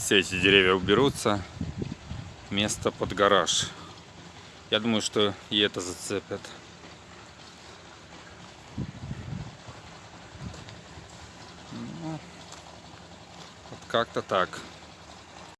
все эти деревья уберутся, место под гараж. Я думаю, что и это зацепят. Ну, вот как-то так.